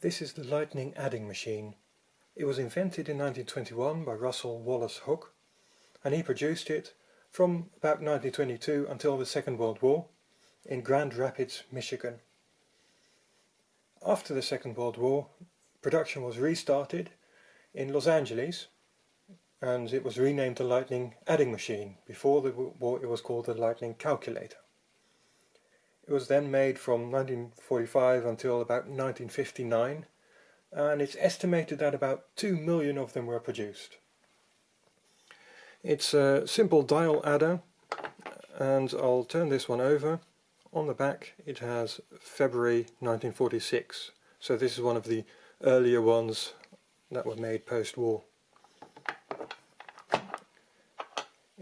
This is the lightning adding machine. It was invented in 1921 by Russell Wallace Hook and he produced it from about 1922 until the Second World War in Grand Rapids, Michigan. After the Second World War production was restarted in Los Angeles and it was renamed the Lightning Adding Machine. Before the war it was called the Lightning Calculator. It was then made from 1945 until about 1959 and it's estimated that about 2 million of them were produced. It's a simple dial adder and I'll turn this one over. On the back it has February 1946 so this is one of the earlier ones that were made post-war.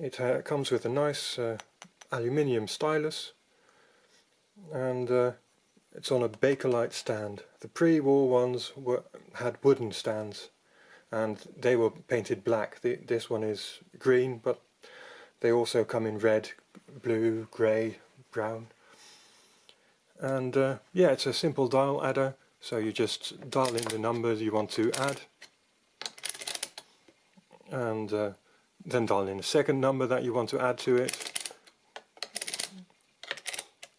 It uh, comes with a nice uh, aluminium stylus and uh, it's on a Bakelite stand. The pre-war ones were, had wooden stands and they were painted black. The, this one is green but they also come in red, blue, grey, brown. And uh, yeah, it's a simple dial adder so you just dial in the numbers you want to add and uh, then dial in a second number that you want to add to it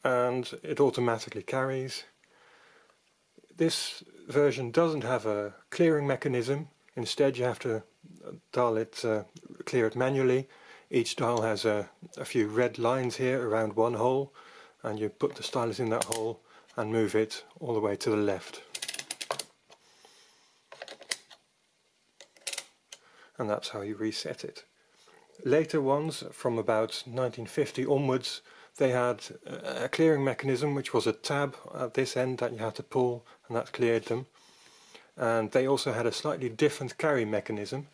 and it automatically carries. This version doesn't have a clearing mechanism, instead you have to dial it, uh, clear it manually. Each dial has a, a few red lines here around one hole and you put the stylus in that hole and move it all the way to the left. And that's how you reset it. Later ones from about 1950 onwards they had a clearing mechanism which was a tab at this end that you had to pull and that cleared them. And they also had a slightly different carry mechanism.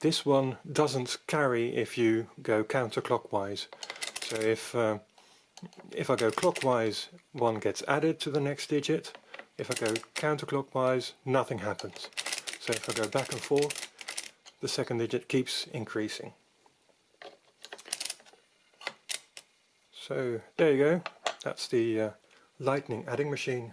This one doesn't carry if you go counterclockwise. So if uh, if I go clockwise one gets added to the next digit. If I go counterclockwise nothing happens. So if I go back and forth the second digit keeps increasing So there you go, that's the uh, lightning adding machine.